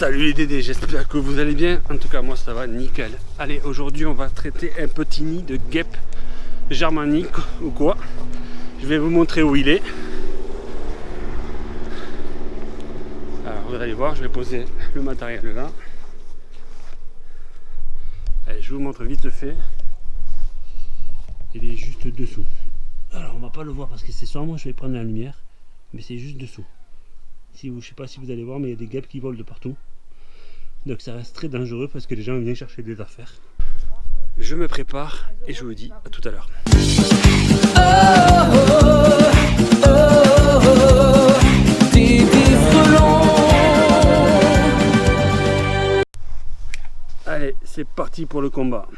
Salut les Dédés, j'espère que vous allez bien. En tout cas, moi ça va nickel. Allez, aujourd'hui on va traiter un petit nid de guêpe germanique ou quoi. Je vais vous montrer où il est. Alors vous allez voir, je vais poser le matériel là. Allez, je vous montre vite fait. Il est juste dessous. Alors on va pas le voir parce que c'est moi je vais prendre la lumière. Mais c'est juste dessous. Si vous, je sais pas si vous allez voir, mais il y a des guêpes qui volent de partout. Donc ça reste très dangereux parce que les gens viennent chercher des affaires. Je me prépare et je vous dis à tout à l'heure. Allez, c'est parti pour le combat.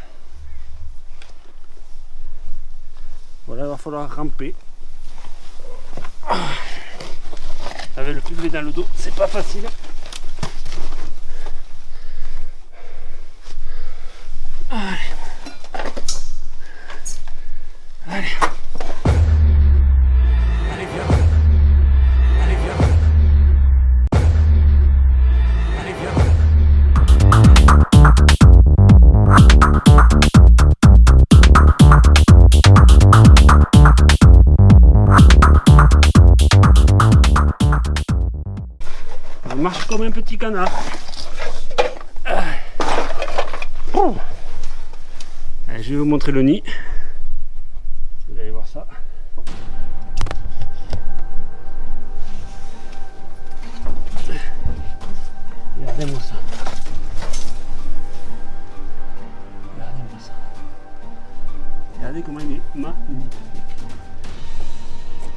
Voilà, il va falloir ramper. Avec le public dans le dos, c'est pas facile. Allez. Allez, viens. Allez, viens. Allez, viens. Marche comme un petit canard. Allez, je vais vous montrer le nid. Regardez comment il est magnifique.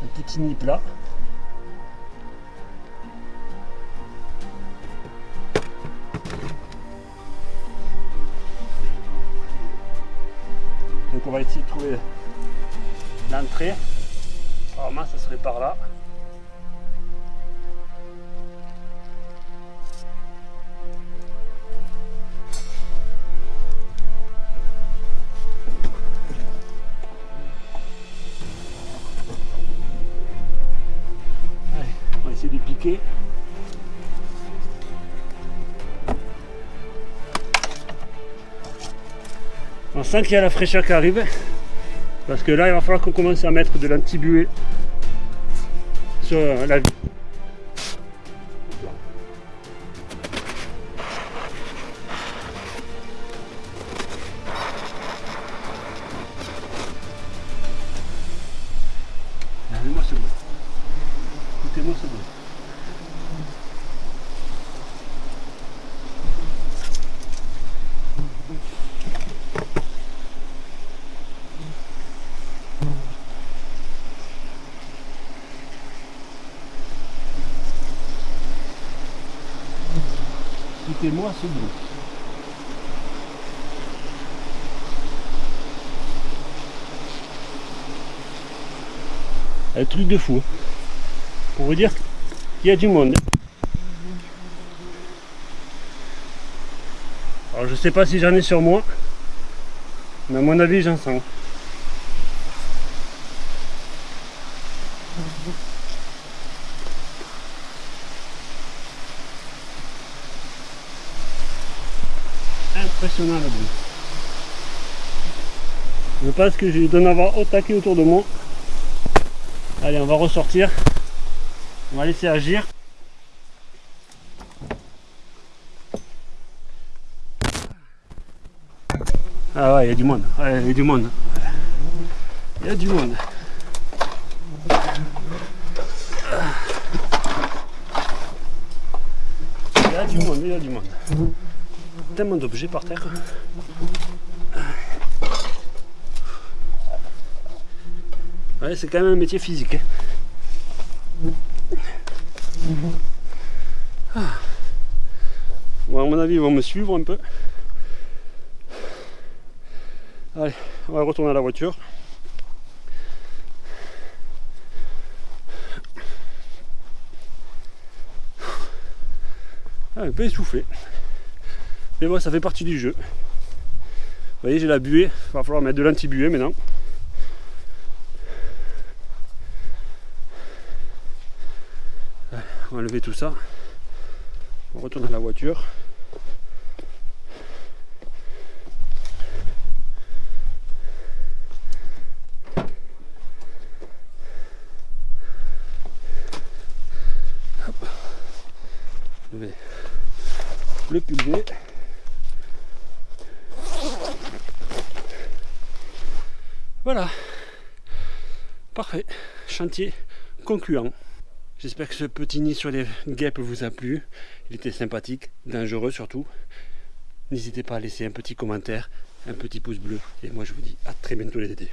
Un petit nid plat. Donc on va essayer de trouver l'entrée. Normalement ça serait par là. Piquer. On sent qu'il y a la fraîcheur qui arrive. Parce que là, il va falloir qu'on commence à mettre de l'antibuée sur la vie. Écoutez-moi ce bruit. Un truc de fou. hein. Pour vous dire qu'il y a du monde. Alors je sais pas si j'en ai sur moi. Mais à mon avis j'en sens. Impressionnant. Je pense que je dois en avoir au taquet autour de moi. Allez, on va ressortir. On va laisser agir. Ah ouais, il y a du monde. Ouais, il y a du monde. Il y a du monde. Il y a du monde, il y a du monde. Tellement d'objets par terre. Ouais, c'est quand même un métier physique. hein. Ah. Bon, à mon avis, ils vont me suivre un peu. Allez, on va retourner à la voiture. Ah, un peu essoufflé. Mais bon, ça fait partie du jeu. Vous voyez, j'ai la buée. Va falloir mettre de l'anti-buée maintenant. On va lever tout ça. On retourne à la voiture. Hop. Vais le pulver. Voilà. Parfait. Chantier concluant. J'espère que ce petit nid sur les guêpes vous a plu. Il était sympathique, dangereux surtout. N'hésitez pas à laisser un petit commentaire, un petit pouce bleu. Et moi je vous dis à très bientôt les tétés.